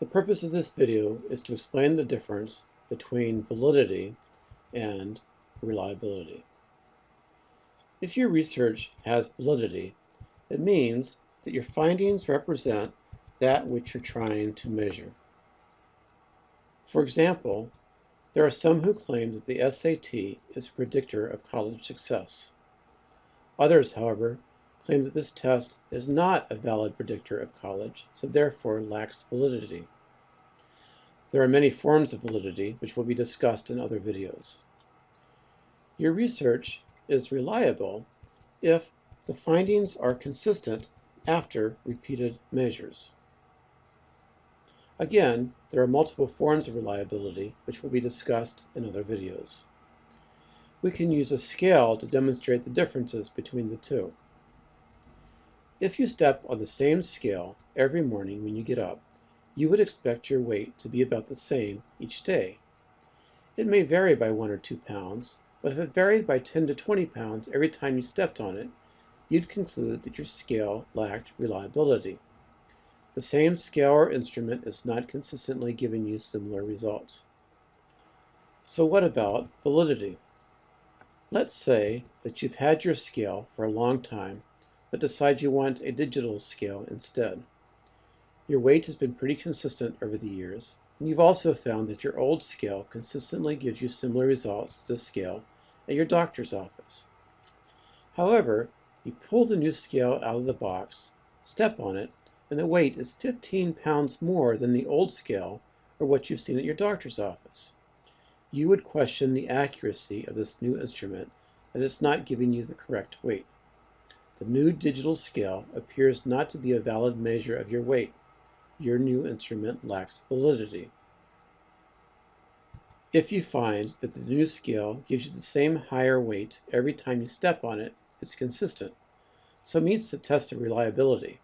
The purpose of this video is to explain the difference between validity and reliability. If your research has validity, it means that your findings represent that which you're trying to measure. For example, there are some who claim that the SAT is a predictor of college success. Others, however, claim that this test is not a valid predictor of college, so therefore lacks validity. There are many forms of validity, which will be discussed in other videos. Your research is reliable if the findings are consistent after repeated measures. Again, there are multiple forms of reliability, which will be discussed in other videos. We can use a scale to demonstrate the differences between the two. If you step on the same scale every morning when you get up, you would expect your weight to be about the same each day. It may vary by one or two pounds, but if it varied by 10 to 20 pounds every time you stepped on it, you'd conclude that your scale lacked reliability. The same scale or instrument is not consistently giving you similar results. So what about validity? Let's say that you've had your scale for a long time but decide you want a digital scale instead. Your weight has been pretty consistent over the years, and you've also found that your old scale consistently gives you similar results to the scale at your doctor's office. However, you pull the new scale out of the box, step on it, and the weight is 15 pounds more than the old scale or what you've seen at your doctor's office. You would question the accuracy of this new instrument that it's not giving you the correct weight. The new digital scale appears not to be a valid measure of your weight. Your new instrument lacks validity. If you find that the new scale gives you the same higher weight every time you step on it, it's consistent, so it meets the test of reliability.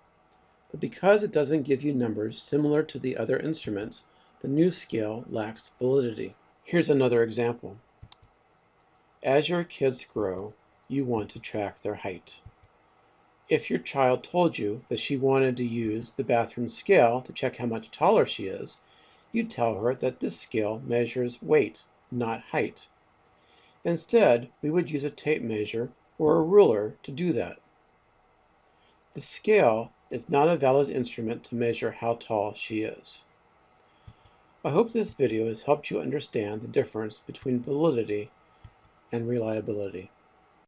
But because it doesn't give you numbers similar to the other instruments, the new scale lacks validity. Here's another example. As your kids grow, you want to track their height. If your child told you that she wanted to use the bathroom scale to check how much taller she is, you'd tell her that this scale measures weight, not height. Instead, we would use a tape measure or a ruler to do that. The scale is not a valid instrument to measure how tall she is. I hope this video has helped you understand the difference between validity and reliability.